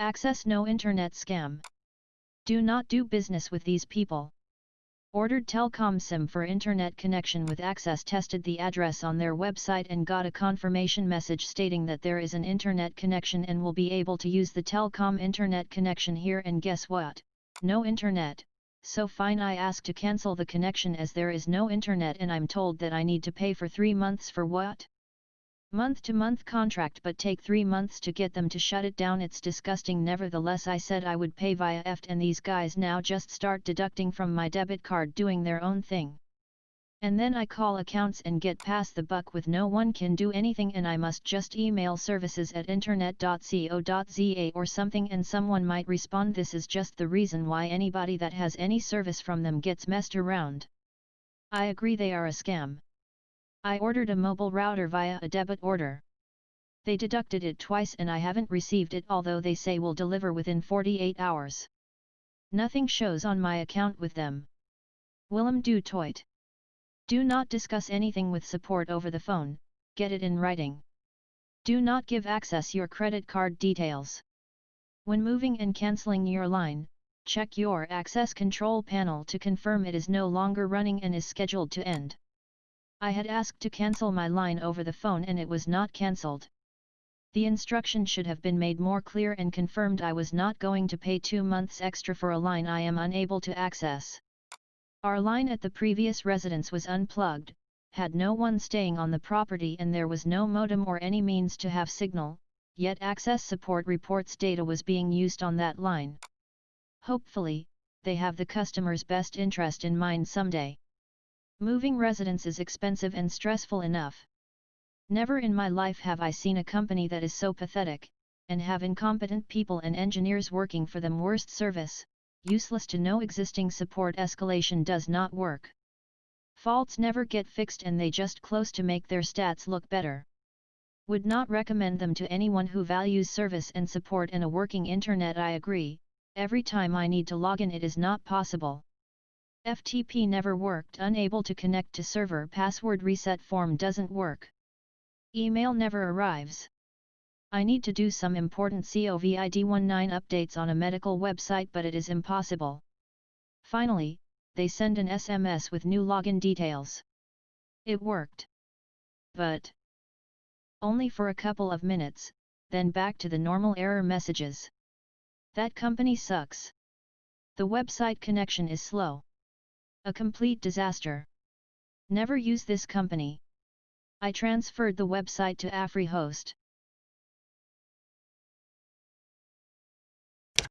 Axxess no internet scam. Do not do business with these people. Ordered Telkom SIM for internet connection with Axxess tested the address on their website and got a confirmation message stating that there is an internet connection and will be able to use the Telkom internet connection here and guess what? No internet. So fine I ask to cancel the connection as there is no internet and I'm told that I need to pay for 3 months for what? Month to month contract but take 3 months to get them to shut it down it's disgusting nevertheless I said I would pay via EFT and these guys now just start deducting from my debit card doing their own thing. And then I call accounts and get past the buck with no one can do anything and I must just email services at internet.co.za or something and someone might respond this is just the reason why anybody that has any service from them gets messed around. I agree they are a scam. I ordered a mobile router via a debit order. They deducted it twice and I haven't received it although they say will deliver within 48 hours. Nothing shows on my account with them. Willem du Toit do not discuss anything with support over the phone, get it in writing. Do not give Axxess your credit card details. When moving and cancelling your line, check your Axxess control panel to confirm it is no longer running and is scheduled to end. I had asked to cancel my line over the phone and it was not cancelled. The instruction should have been made more clear and confirmed I was not going to pay two months extra for a line I am unable to access. Our line at the previous residence was unplugged, had no one staying on the property and there was no modem or any means to have signal, yet Axxess support reports data was being used on that line. Hopefully, they have the customer's best interest in mind someday. Moving residence is expensive and stressful enough. Never in my life have I seen a company that is so pathetic, and have incompetent people and engineers working for them worst service, useless to know existing support escalation does not work. Faults never get fixed and they just close to make their stats look better. Would not recommend them to anyone who values service and support and a working internet I agree, every time I need to log in it is not possible. FTP never worked unable to connect to server password reset form doesn't work. Email never arrives. I need to do some important COVID-19 updates on a medical website but it is impossible. Finally, they send an SMS with new login details. It worked. But only for a couple of minutes, then back to the normal error messages. That company sucks. The website connection is slow. A complete disaster. Never use this company. I transferred the website to AfriHost.